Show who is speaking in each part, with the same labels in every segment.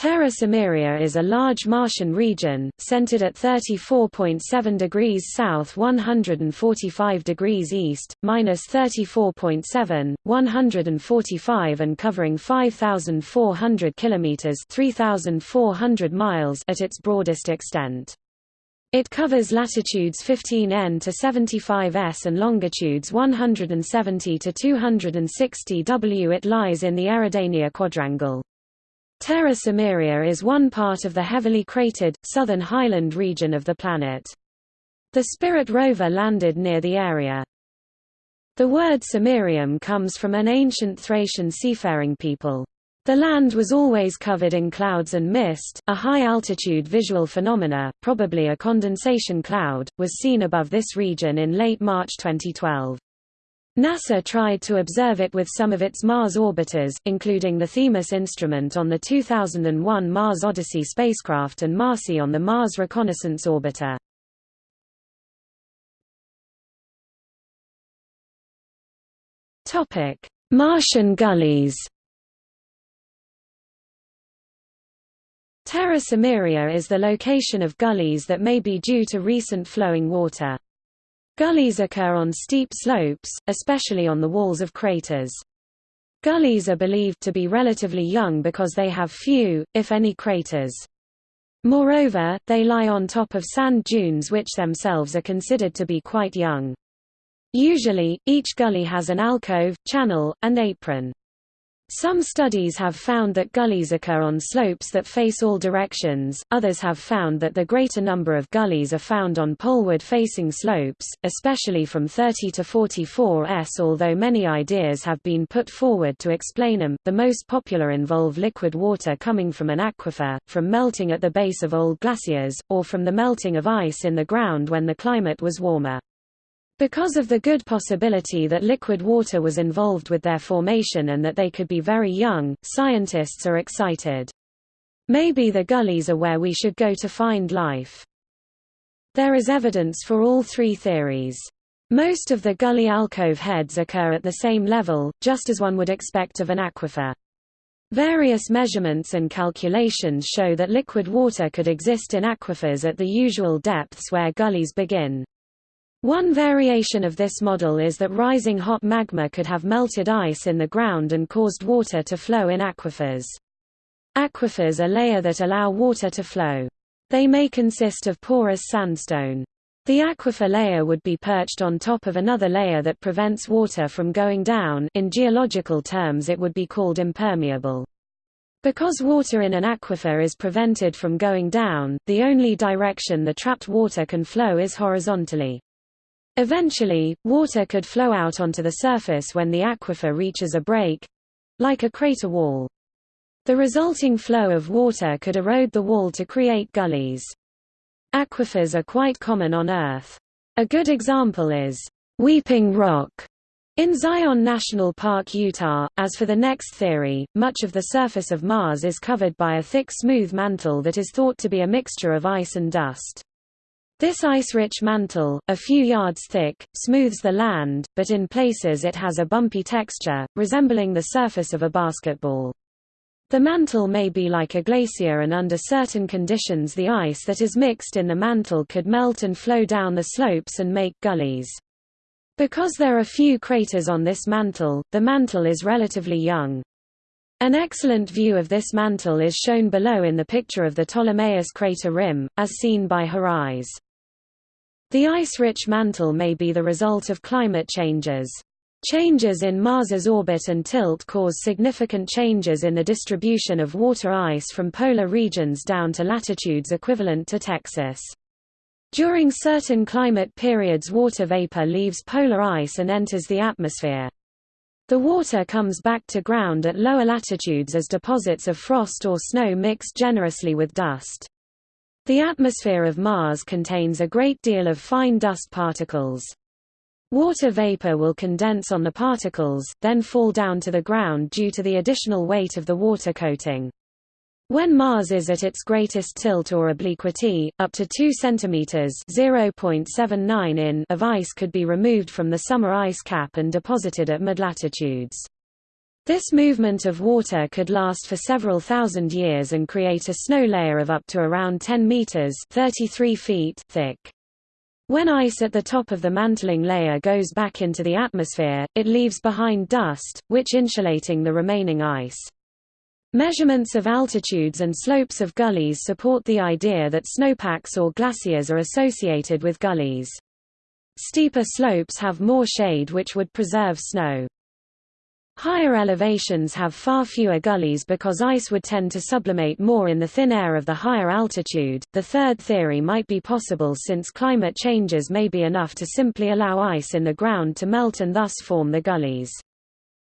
Speaker 1: Terra Cimmeria is a large Martian region, centered at 34.7 degrees south 145 degrees east, minus 34.7, 145 and covering 5,400 kilometers 3,400 miles at its broadest extent. It covers latitudes 15N to 75S and longitudes 170 to 260 W. It lies in the Eridania quadrangle. Terra Cimmeria is one part of the heavily cratered, southern highland region of the planet. The Spirit rover landed near the area. The word Cimmerium comes from an ancient Thracian seafaring people. The land was always covered in clouds and mist, a high-altitude visual phenomena, probably a condensation cloud, was seen above this region in late March 2012. NASA tried to observe it with some of its Mars orbiters, including the Themis instrument on the 2001 Mars Odyssey spacecraft and MARCI on the Mars Reconnaissance Orbiter. Martian gullies. Terra Cimmeria is the location of gullies that may be due to recent flowing water. Gullies occur on steep slopes, especially on the walls of craters. Gullies are believed to be relatively young because they have few, if any craters. Moreover, they lie on top of sand dunes which themselves are considered to be quite young. Usually, each gully has an alcove, channel, and apron. Some studies have found that gullies occur on slopes that face all directions, others have found that the greater number of gullies are found on poleward-facing slopes, especially from 30 to 44 s. Although many ideas have been put forward to explain them, the most popular involve liquid water coming from an aquifer, from melting at the base of old glaciers, or from the melting of ice in the ground when the climate was warmer. Because of the good possibility that liquid water was involved with their formation and that they could be very young, scientists are excited. Maybe the gullies are where we should go to find life. There is evidence for all three theories. Most of the gully alcove heads occur at the same level, just as one would expect of an aquifer. Various measurements and calculations show that liquid water could exist in aquifers at the usual depths where gullies begin. One variation of this model is that rising hot magma could have melted ice in the ground and caused water to flow in aquifers. Aquifers are layer that allow water to flow. They may consist of porous sandstone. The aquifer layer would be perched on top of another layer that prevents water from going down in geological terms it would be called impermeable. Because water in an aquifer is prevented from going down, the only direction the trapped water can flow is horizontally. Eventually, water could flow out onto the surface when the aquifer reaches a break—like a crater wall. The resulting flow of water could erode the wall to create gullies. Aquifers are quite common on Earth. A good example is Weeping Rock in Zion National Park, Utah. As for the next theory, much of the surface of Mars is covered by a thick smooth mantle that is thought to be a mixture of ice and dust. This ice-rich mantle, a few yards thick, smooths the land, but in places it has a bumpy texture, resembling the surface of a basketball. The mantle may be like a glacier and under certain conditions the ice that is mixed in the mantle could melt and flow down the slopes and make gullies. Because there are few craters on this mantle, the mantle is relatively young. An excellent view of this mantle is shown below in the picture of the Ptolemaeus crater rim, as seen by HiRISE. The ice-rich mantle may be the result of climate changes. Changes in Mars's orbit and tilt cause significant changes in the distribution of water ice from polar regions down to latitudes equivalent to Texas. During certain climate periods water vapor leaves polar ice and enters the atmosphere. The water comes back to ground at lower latitudes as deposits of frost or snow mix generously with dust. The atmosphere of Mars contains a great deal of fine dust particles. Water vapor will condense on the particles, then fall down to the ground due to the additional weight of the water coating. When Mars is at its greatest tilt or obliquity, up to 2 cm (0.79 in) of ice could be removed from the summer ice cap and deposited at mid-latitudes. This movement of water could last for several thousand years and create a snow layer of up to around 10 meters 33 feet thick. When ice at the top of the mantling layer goes back into the atmosphere, it leaves behind dust, which insulating the remaining ice. Measurements of altitudes and slopes of gullies support the idea that snowpacks or glaciers are associated with gullies. Steeper slopes have more shade which would preserve snow. Higher elevations have far fewer gullies because ice would tend to sublimate more in the thin air of the higher altitude. The third theory might be possible since climate changes may be enough to simply allow ice in the ground to melt and thus form the gullies.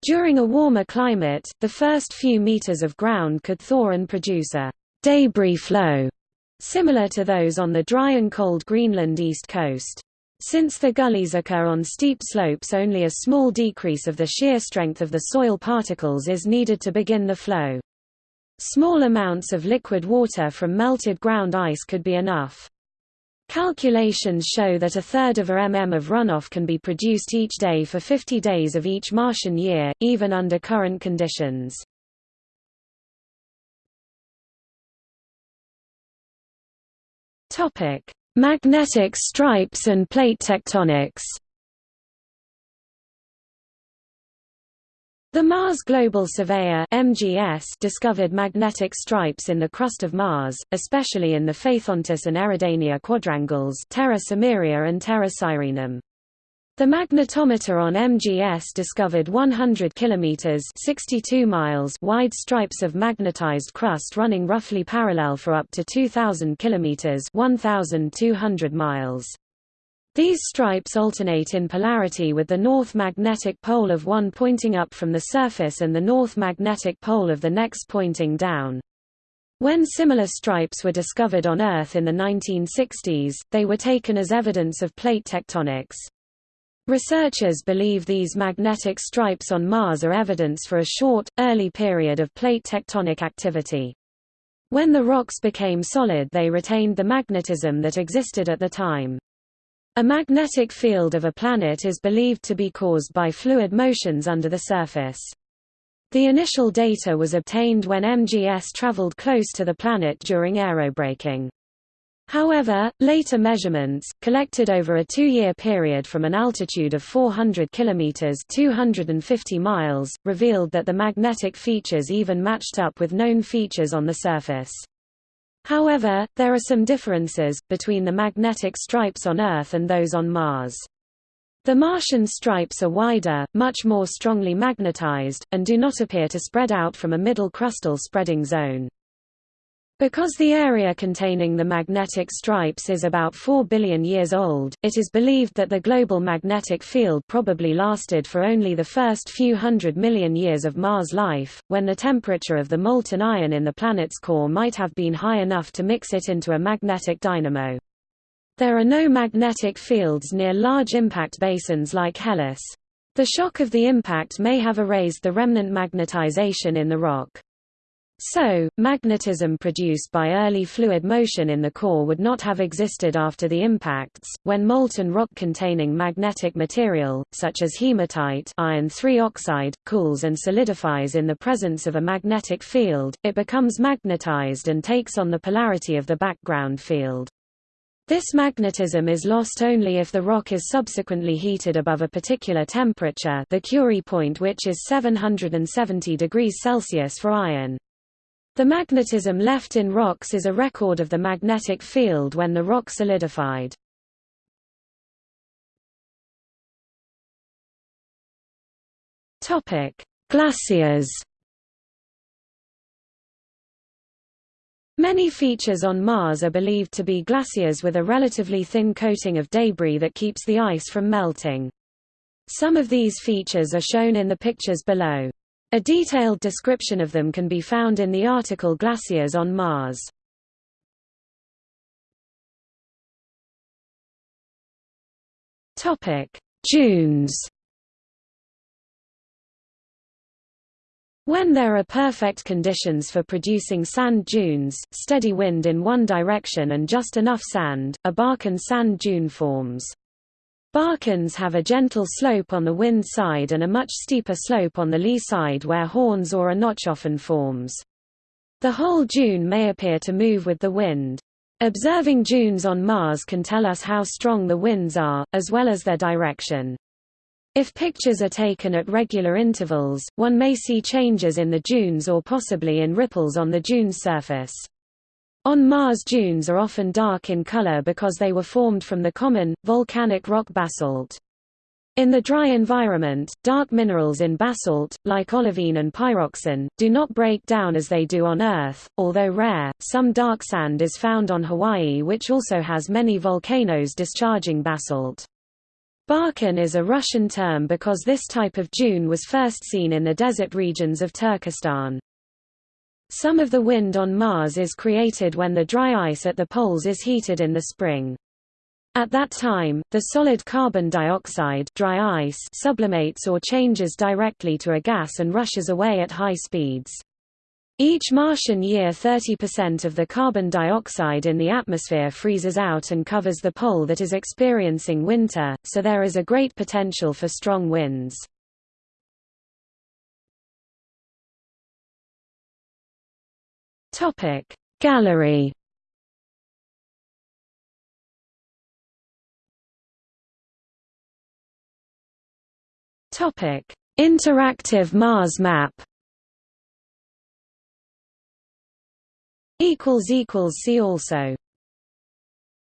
Speaker 1: During a warmer climate, the first few meters of ground could thaw and produce a debris flow, similar to those on the dry and cold Greenland east coast. Since the gullies occur on steep slopes only a small decrease of the shear strength of the soil particles is needed to begin the flow. Small amounts of liquid water from melted ground ice could be enough. Calculations show that a third of a mm of runoff can be produced each day for 50 days of each Martian year, even under current conditions. Topic: Magnetic stripes and plate tectonics The Mars Global Surveyor MGS discovered magnetic stripes in the crust of Mars, especially in the Phaethontis and Eridania quadrangles Terra Cimmeria and Terra Sirenum. The magnetometer on MGS discovered 100 kilometers (62 miles) wide stripes of magnetized crust running roughly parallel for up to 2000 kilometers (1200 miles). These stripes alternate in polarity with the north magnetic pole of one pointing up from the surface and the north magnetic pole of the next pointing down. When similar stripes were discovered on Earth in the 1960s, they were taken as evidence of plate tectonics. Researchers believe these magnetic stripes on Mars are evidence for a short, early period of plate tectonic activity. When the rocks became solid they retained the magnetism that existed at the time. A magnetic field of a planet is believed to be caused by fluid motions under the surface. The initial data was obtained when MGS traveled close to the planet during aerobraking. However, later measurements, collected over a two-year period from an altitude of 400 km 250 miles, revealed that the magnetic features even matched up with known features on the surface. However, there are some differences, between the magnetic stripes on Earth and those on Mars. The Martian stripes are wider, much more strongly magnetized, and do not appear to spread out from a middle crustal spreading zone. Because the area containing the magnetic stripes is about 4 billion years old, it is believed that the global magnetic field probably lasted for only the first few hundred million years of Mars life, when the temperature of the molten iron in the planet's core might have been high enough to mix it into a magnetic dynamo. There are no magnetic fields near large impact basins like Hellas. The shock of the impact may have erased the remnant magnetization in the rock. So, magnetism produced by early fluid motion in the core would not have existed after the impacts. When molten rock containing magnetic material, such as hematite iron oxide, cools and solidifies in the presence of a magnetic field, it becomes magnetized and takes on the polarity of the background field. This magnetism is lost only if the rock is subsequently heated above a particular temperature the Curie point which is 770 degrees Celsius for iron. The magnetism left in rocks is a record of the magnetic field when the rock solidified. Topic: Glaciers. Many features on Mars are believed to be glaciers with a relatively thin coating of debris that keeps the ice from melting. Some of these features are shown in the pictures below. A detailed description of them can be found in the article Glaciers on Mars. Dunes. When there are perfect conditions for producing sand dunes, steady wind in one direction and just enough sand, a barchan sand dune forms. Barchans have a gentle slope on the wind side and a much steeper slope on the lee side where horns or a notch often forms. The whole dune may appear to move with the wind. Observing dunes on Mars can tell us how strong the winds are, as well as their direction. If pictures are taken at regular intervals, one may see changes in the dunes or possibly in ripples on the dune surface. On Mars dunes are often dark in color because they were formed from the common, volcanic rock basalt. In the dry environment, dark minerals in basalt, like olivine and pyroxene, do not break down as they do on Earth. Although rare, some dark sand is found on Hawaii which also has many volcanoes discharging basalt. Barchan is a Russian term because this type of dune was first seen in the desert regions of Turkestan. Some of the wind on Mars is created when the dry ice at the poles is heated in the spring. At that time, the solid carbon dioxide dry ice sublimates or changes directly to a gas and rushes away at high speeds. Each Martian year 30% of the carbon dioxide in the atmosphere freezes out and covers the pole that is experiencing winter, so there is a great potential for strong winds. Topic. Gallery Topic. Interactive Mars map equals equals see also